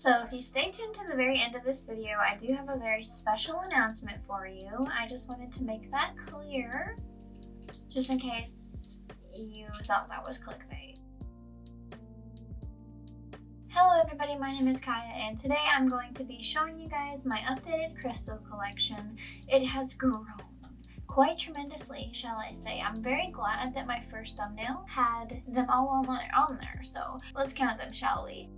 So if you stay tuned to the very end of this video, I do have a very special announcement for you. I just wanted to make that clear, just in case you thought that was clickbait. Hello everybody, my name is Kaya and today I'm going to be showing you guys my updated crystal collection. It has grown quite tremendously, shall I say. I'm very glad that my first thumbnail had them all on there, so let's count them, shall we?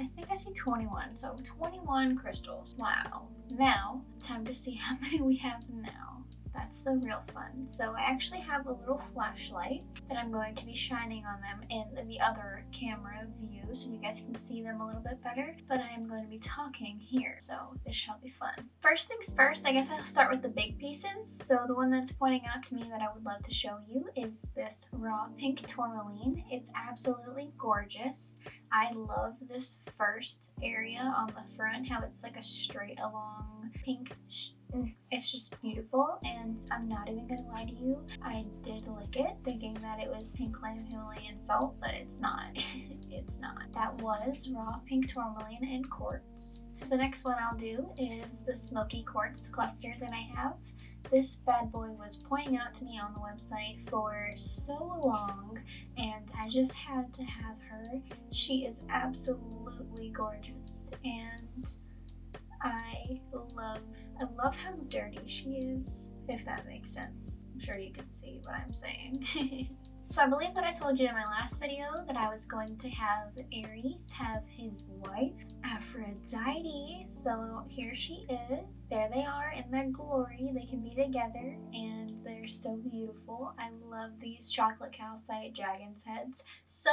I think I see 21, so 21 crystals. Wow. Now, time to see how many we have now. That's the real fun. So I actually have a little flashlight that I'm going to be shining on them in the other camera view so you guys can see them a little bit better. But I am going to be talking here, so this shall be fun. First things first, I guess I'll start with the big pieces. So the one that's pointing out to me that I would love to show you is this raw pink tourmaline. It's absolutely gorgeous. I love this first area on the front, how it's like a straight along pink it's just beautiful and I'm not even gonna lie to you I did lick it thinking that it was pink lime Himalayan salt but it's not. It's not. That was raw pink tourmaline and quartz. So the next one I'll do is the smoky quartz cluster that I have. This bad boy was pointing out to me on the website for so long and I just had to have her. She is absolutely gorgeous and I love, I love how dirty she is, if that makes sense. I'm sure you can see what I'm saying. So I believe that I told you in my last video that I was going to have Aries have his wife, Aphrodite. So here she is. There they are in their glory. They can be together and they're so beautiful. I love these chocolate calcite dragon's heads. So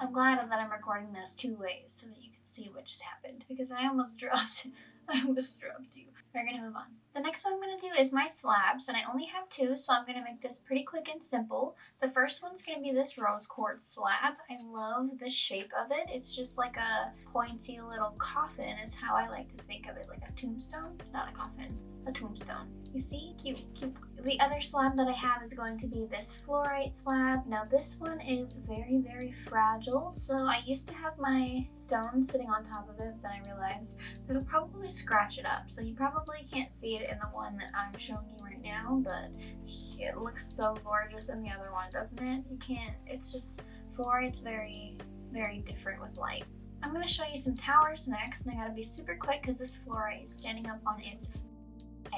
I'm glad that I'm recording this two ways so that you can see what just happened because I almost dropped, I almost dropped you. We're gonna move on. The next one I'm gonna do is my slabs, and I only have two, so I'm gonna make this pretty quick and simple. The first one's gonna be this rose quartz slab. I love the shape of it. It's just like a pointy little coffin is how I like to think of it, like a tombstone, not a coffin a tombstone. You see? Cute, cute. The other slab that I have is going to be this fluorite slab. Now this one is very, very fragile. So I used to have my stone sitting on top of it, then I realized that it'll probably scratch it up. So you probably can't see it in the one that I'm showing you right now, but it looks so gorgeous in the other one, doesn't it? You can't, it's just, fluorite's very, very different with light. I'm going to show you some towers next, and I gotta be super quick because this fluorite is standing up on its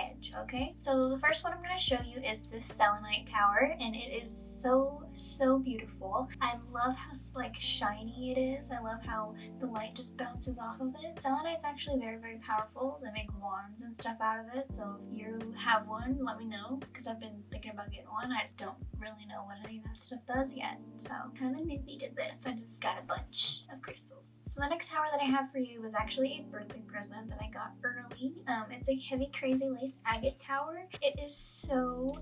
edge, okay? So the first one I'm going to show you is this selenite tower, and it is so, so beautiful. I love how like shiny it is. I love how the light just bounces off of it. Selenite's actually very, very powerful. They make wands and stuff out of it, so if you have one, let me know, because I've been thinking about getting one. I don't really know what any of that stuff does yet, so kind of to this. I just got a bunch of crystals. So the next tower that I have for you was actually a birthday present that I got early. Um, it's a heavy, crazy agate tower. It is so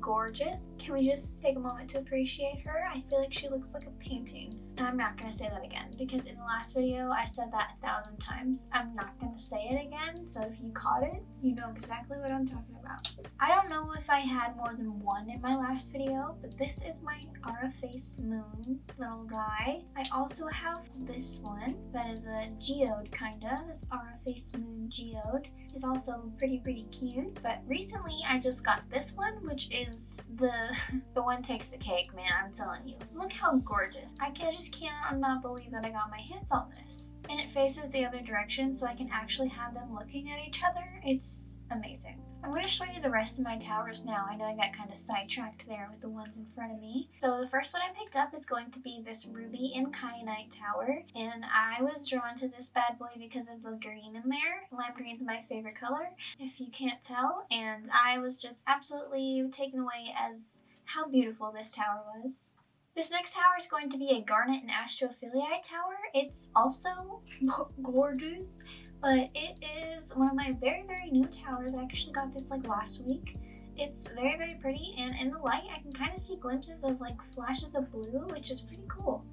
gorgeous. Can we just take a moment to appreciate her? I feel like she looks like a painting. And I'm not going to say that again because in the last video I said that a thousand times. I'm not going to say it again. So if you caught it, you know exactly what I'm talking about. I don't know if I had more than one in my last video, but this is my Aura Face Moon little guy. I also have this one that is a geode kinda. This Aura Face Moon geode is also pretty pretty cute. But recently I just got this one which is the the one takes the cake man I'm telling you. Look how gorgeous. I can just cannot not believe that I got my hands on this. And it faces the other direction so I can actually have them looking at each other. It's amazing. I'm going to show you the rest of my towers now. I know I got kind of sidetracked there with the ones in front of me. So the first one I picked up is going to be this ruby and kyanite tower. And I was drawn to this bad boy because of the green in there. Lime green is my favorite color, if you can't tell. And I was just absolutely taken away as how beautiful this tower was. This next tower is going to be a garnet and astrophyllite tower. It's also gorgeous, but it is one of my very, very new towers. I actually got this like last week. It's very, very pretty, and in the light, I can kind of see glimpses of like flashes of blue, which is pretty cool.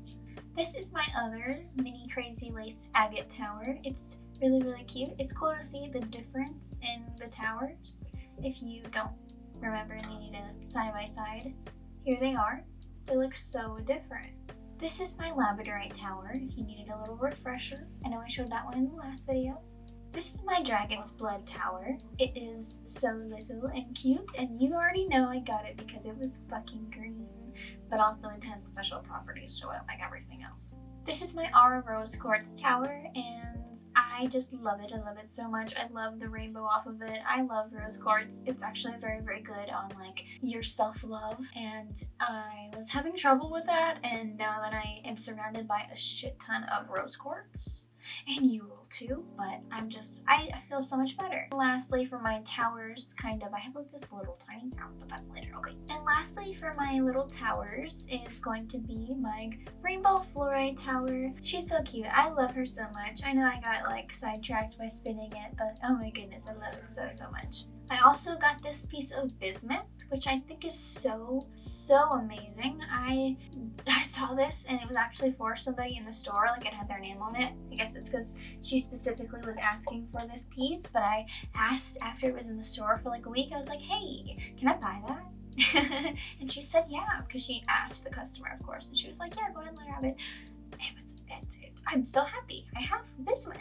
This is my other mini crazy lace agate tower. It's really, really cute. It's cool to see the difference in the towers. If you don't remember and you need a side by side, here they are. They look so different. This is my labradorite tower, if you needed a little refresher. I know I showed that one in the last video. This is my dragon's blood tower. It is so little and cute, and you already know I got it because it was fucking green. But also it has special properties to it like everything else. This is my Aura Rose Quartz tower, and I just love it. I love it so much. I love the rainbow off of it. I love rose quartz. It's actually very, very good on like your self-love, and I was having trouble with that, and now that I am surrounded by a shit ton of rose quartz, and you will too, but I'm just, I, I feel so much better. Lastly, for my towers, kind of, I have like this little tiny tower, but that's later, okay. And lastly, for my little towers is going to be my rainbow fluorite tower. She's so cute. I love her so much. I know I got like sidetracked by spinning it, but oh my goodness, I love it so, so much. I also got this piece of bismuth, which I think is so, so amazing. I, I saw this and it was actually for somebody in the store, like it had their name on it. I guess it's because she specifically was asking for this piece, but I asked after it was in the store for like a week, I was like, hey, can I buy that? and she said yeah, because she asked the customer, of course, and she was like, yeah, go ahead and grab it. it, was, it, it I'm so happy. I have bismuth.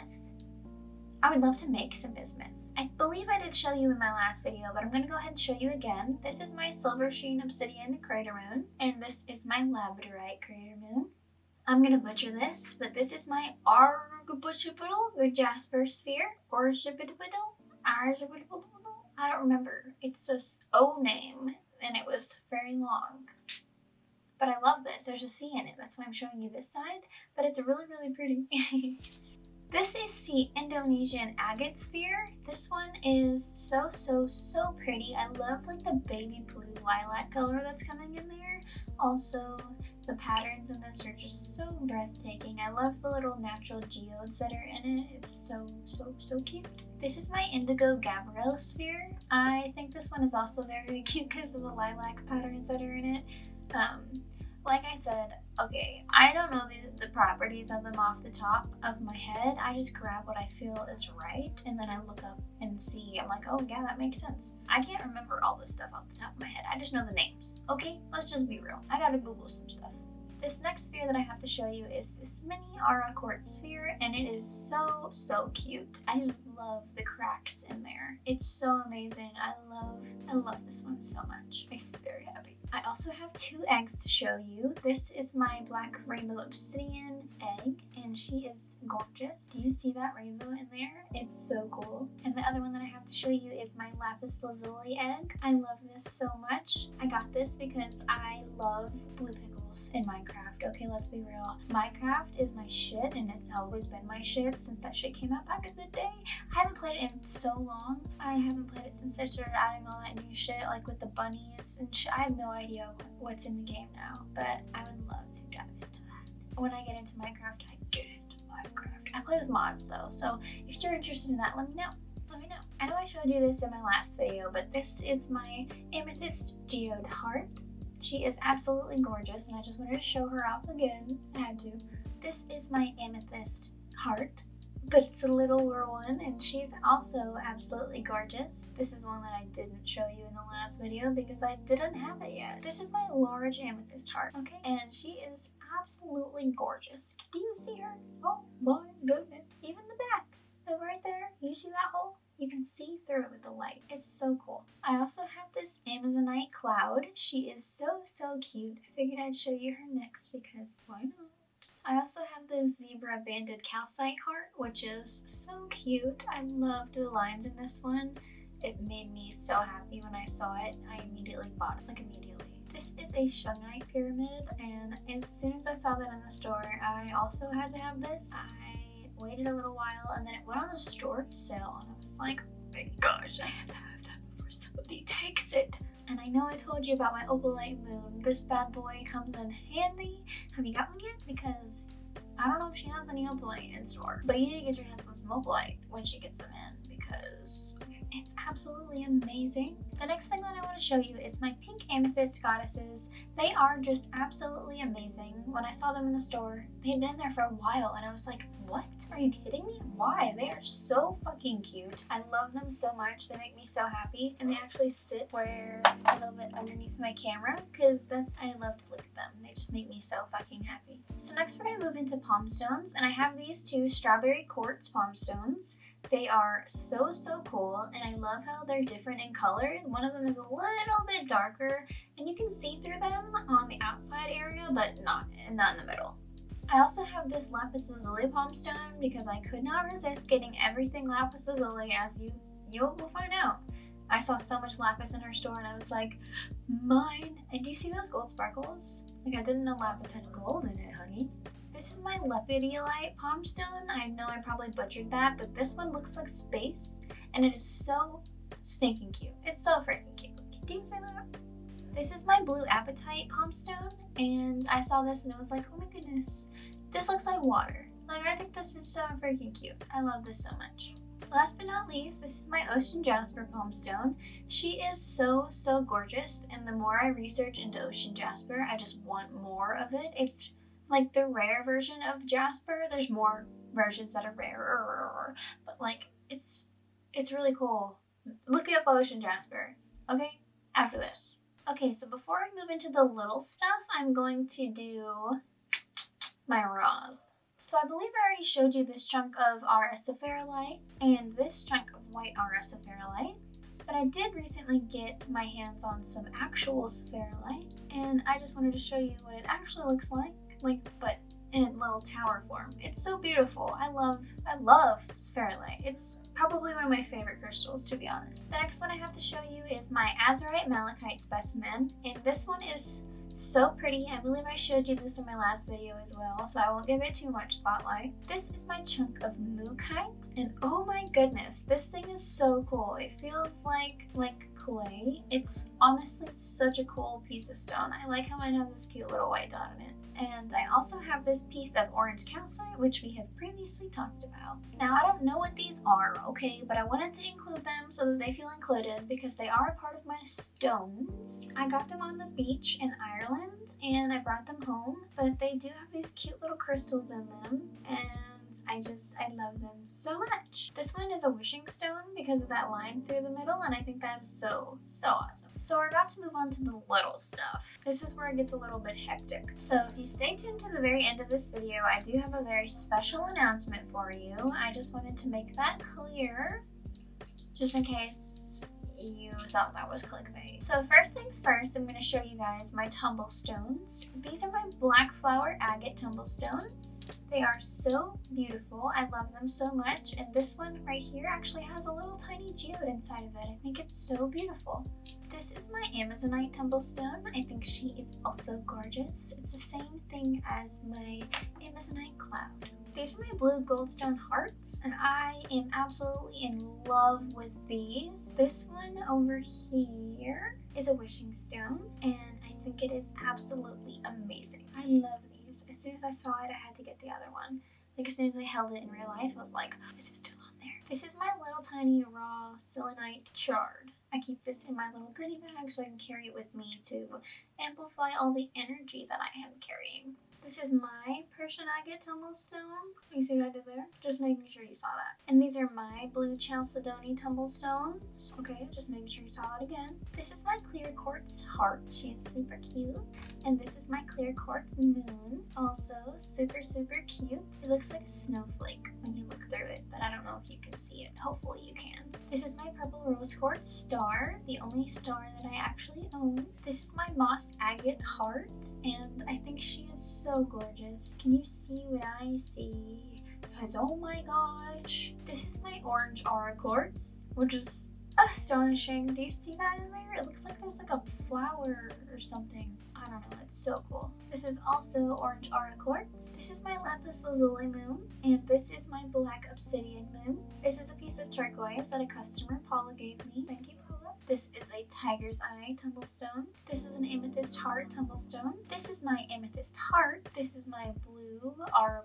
I would love to make some bismuth. I believe I did show you in my last video, but I'm going to go ahead and show you again. This is my Silver Sheen Obsidian Crater Moon, and this is my Labradorite Crater Moon. I'm going to butcher this, but this is my or Jasper Sphere, or Shibidibidle, I don't remember. It's a O name, and it was very long. But I love this. There's a C in it. That's why I'm showing you this side. But it's really, really pretty. This is the Indonesian agate sphere. This one is so, so, so pretty. I love like the baby blue lilac color that's coming in there. Also, the patterns in this are just so breathtaking. I love the little natural geodes that are in it. It's so, so, so cute. This is my Indigo Gabbro sphere. I think this one is also very cute because of the lilac patterns that are in it. Um, like I said, okay, I don't know the, the properties of them off the top of my head. I just grab what I feel is right and then I look up and see. I'm like, oh yeah, that makes sense. I can't remember all this stuff off the top of my head. I just know the names. Okay, let's just be real. I gotta Google some stuff. This next sphere that I have to show you is this mini Aura Quartz sphere and it is so, so cute. I love the cracks in there. It's so amazing. I love, I love this one so much. Makes me very happy. I also have two eggs to show you. This is my black rainbow obsidian egg and she is gorgeous. Do you see that rainbow in there? It's so cool. And the other one that I have to show you is my lapis lazuli egg. I love this so much. I got this because I love blue in Minecraft. Okay, let's be real. Minecraft is my shit and it's always been my shit since that shit came out back in the day. I haven't played it in so long. I haven't played it since they started adding all that new shit like with the bunnies and shit. I have no idea what's in the game now, but I would love to get into that. When I get into Minecraft, I get into Minecraft. I play with mods though, so if you're interested in that, let me know let me know. I know I showed you this in my last video, but this is my amethyst geode heart. She is absolutely gorgeous and I just wanted to show her off again. I had to. This is my amethyst heart, but it's a littler one and she's also absolutely gorgeous. This is one that I didn't show you in the last video because I didn't have it yet. This is my large amethyst heart, okay? And she is absolutely gorgeous. Do you see her? Oh my goodness. Even the back, right there, you see that hole? You can see through it with the light. It's so cool. I also have this Amazonite cloud. She is so, so cute. I figured I'd show you her next because why not? I also have this zebra banded calcite heart, which is so cute. I love the lines in this one. It made me so happy when I saw it. I immediately bought it, like immediately. This is a shungite pyramid, and as soon as I saw that in the store, I also had to have this. I waited a little while, and then it went on a store sale, and I was like, oh my gosh, I have to have that before somebody takes it. And I know I told you about my opalite moon. This bad boy comes in handy. Have you got one yet? Because I don't know if she has any opalite in store. But you need to get your hands on some opalite when she gets them in because It's absolutely amazing. The next thing that I want to show you is my pink amethyst goddesses. They are just absolutely amazing. When I saw them in the store, they had been there for a while and I was like, what? Are you kidding me? Why? They are so fucking cute. I love them so much. They make me so happy. And they actually sit where a little bit underneath my camera because that's, I love to look at them. They just make me so fucking happy. So next we're going to move into palm stones and I have these two strawberry quartz palm stones. They are so, so cool, and I love how they're different in color. One of them is a little bit darker, and you can see through them on the outside area, but not, not in the middle. I also have this lapis lazuli palm stone because I could not resist getting everything lapis lazuli as you, you will find out. I saw so much lapis in her store and I was like, mine. And do you see those gold sparkles? Like I didn't know lapis had gold in it, honey. My lepidolite palm stone. I know I probably butchered that, but this one looks like space, and it is so stinking cute. It's so freaking cute. Can you that? This is my blue apatite palm stone, and I saw this and I was like, oh my goodness, this looks like water. Like, I think this is so freaking cute. I love this so much. Last but not least, this is my Ocean Jasper palm stone. She is so, so gorgeous, and the more I research into Ocean Jasper, I just want more of it. It's like the rare version of Jasper. There's more versions that are rare, but like it's it's really cool. Look up Ocean Jasper, okay? After this. Okay, so before I move into the little stuff, I'm going to do my raws. So I believe I already showed you this chunk of RS Spherulite and this chunk of white RS Spherulite. But I did recently get my hands on some actual Spherulite and I just wanted to show you what it actually looks like like but in little tower form. It's so beautiful. I love, I love spherulite. It's probably one of my favorite crystals, to be honest. The next one I have to show you is my Azurite Malachite specimen, and this one is so pretty. I believe I showed you this in my last video as well, so I won't give it too much spotlight. This is my chunk of Mookaite, and oh my goodness, this thing is so cool. It feels like, like clay. It's honestly such a cool piece of stone. I like how mine has this cute little white dot on it. And I also have this piece of orange calcite, which we have previously talked about. Now, I don't know what these are, okay, but I wanted to include them so that they feel included because they are a part of my stones. I got them on the beach in Ireland and I brought them home, but they do have these cute little crystals in them and I just, I love them so much. This one is a wishing stone because of that line through the middle and I think that is so, so awesome. So we're about to move on to the little stuff. This is where it gets a little bit hectic. So if you stay tuned to the very end of this video, I do have a very special announcement for you. I just wanted to make that clear just in case you thought that was clickbait. So first things first, I'm going to show you guys my tumble stones. These are my black flower agate tumble stones. They are so beautiful. I love them so much. And this one right here actually has a little tiny geode inside of it. I think it's so beautiful. This is my Amazonite tumblestone. I think she is also gorgeous. It's the same thing as my Amazonite cloud. These are my blue goldstone hearts, and I am absolutely in love with these. This one over here is a wishing stone, and I think it is absolutely amazing. I love. As soon as I saw it, I had to get the other one. Like, as soon as I held it in real life, I was like, oh, this is still on there. This is my little tiny raw selenite shard. I keep this in my little goodie bag so I can carry it with me to amplify all the energy that I am carrying. This is my Persian agate tumble stone. You see what I did there? Just making sure you saw that. And these are my blue chalcedony tumble stones. Okay, just making sure you saw it again. This is my clear quartz heart. She's super cute. And this is my clear quartz moon. Also super, super cute. It looks like a snowflake when you look through it, but I don't know if you can see it. Hopefully you can. This is my purple rose quartz star, the only star that I actually own. This is my moss agate heart, and I think she is so gorgeous. Can you see what I see? Because oh my gosh, this is my orange aura quartz, which is astonishing. Do you see that in there? It looks like there's like a flower or something. I don't know, it's so cool. This is also orange aura quartz. This is my lapis lazuli moon, and this is my black obsidian moon. This is a piece of turquoise that a customer, Paula, gave me. Thank you. This is a tiger's eye tumblestone. This is an amethyst heart tumblestone. This is my amethyst heart. This is my blue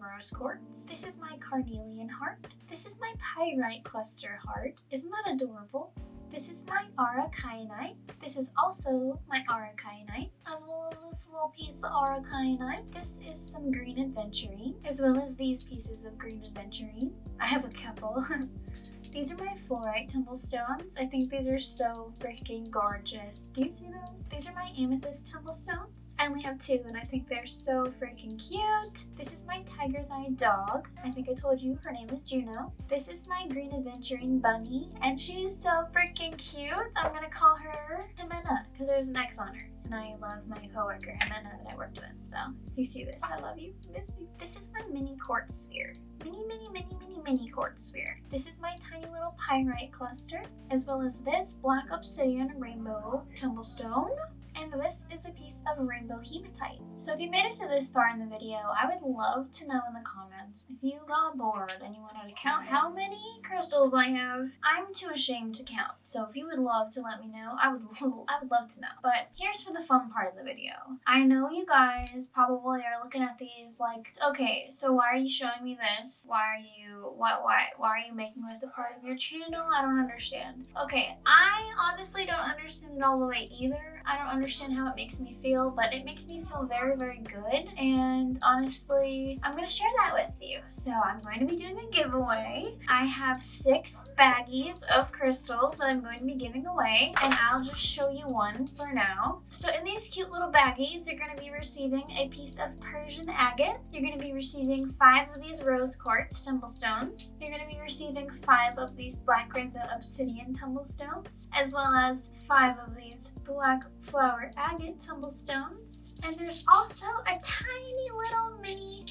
rose quartz. This is my carnelian heart. This is my pyrite cluster heart. Isn't that adorable? This is my aura kyanite. This is also my aura kyanite, as well as this little piece of aura kyanite. This is some green aventurine, as well as these pieces of green aventurine. I have a couple. these are my fluorite tumblestones. I think these are so freaking gorgeous. Do you see those? These are my amethyst tumblestones. I only have two and I think they're so freaking cute. This is my tiger's eye dog. I think I told you her name is Juno. This is my green aventurine bunny and she's so freaking cute. I'm gonna call her Ximena because there's an X on her. And I love my coworker Ximena that I worked with. So if you see this, I love you. Miss you. This is my mini quartz sphere. Mini, mini, mini, mini, mini quartz sphere. This is my tiny little pyrite cluster, as well as this black obsidian rainbow tumblestone and this is a piece of rainbow hematite. So if you made it to this far in the video, I would love to know in the comments if you got bored and you wanted to count how many crystals I have. I'm too ashamed to count, so if you would love to let me know, I would I would love to know. But here's for the fun part of the video. I know you guys probably are looking at these like, okay, so why are you showing me this? Why are you what why why are you making this a part of your channel? I don't understand. Okay, I honestly don't understand it all the way either. I don't understand how it makes me feel, but it makes me feel very, very good. And honestly, I'm to share that with you. So I'm going to be doing a giveaway. I have six baggies of crystals that I'm going to be giving away. And I'll just show you one for now. So in these cute little baggies, you're to be receiving a piece of Persian agate. You're to be receiving five of these rose quartz tumblestones. You're to be receiving five of these black rainbow obsidian tumblestones, as well as five of these black flower agate tumblestones. And there's also a tiny little mini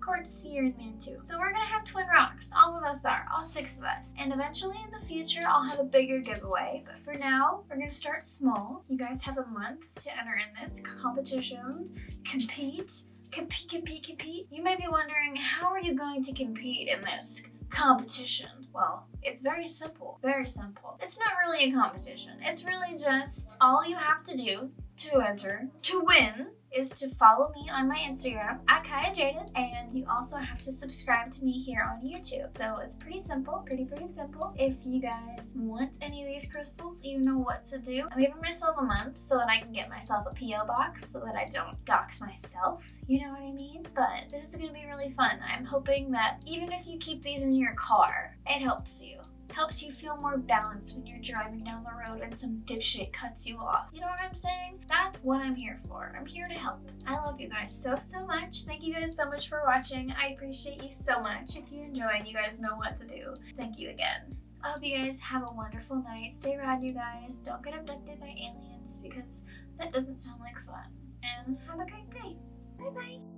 quartz here in there too. So we're gonna have twin rocks. All of us are, all six of us. And eventually in the future, I'll have a bigger giveaway. But for now, we're gonna start small. You guys have a month to enter in this competition, compete, compete, compete, compete. You might be wondering, how are you going to compete in this competition? Well, it's very simple, very simple. It's not really a competition. It's really just all you have to do to enter, to win, is to follow me on my Instagram at Kaya Jaden and you also have to subscribe to me here on YouTube. So it's pretty simple, pretty pretty simple. If you guys want any of these crystals, you know what to do. I'm giving myself a month so that I can get myself a P.O. box so that I don't dox myself, you know what I mean? But this is gonna be really fun. I'm hoping that even if you keep these in your car, it helps you helps you feel more balanced when you're driving down the road and some dipshit cuts you off. You know what I'm saying? That's what I'm here for. I'm here to help. I love you guys so, so much. Thank you guys so much for watching. I appreciate you so much. If you enjoyed, you guys know what to do. Thank you again. I hope you guys have a wonderful night. Stay rad, you guys. Don't get abducted by aliens because that doesn't sound like fun. And have a great day. Bye-bye.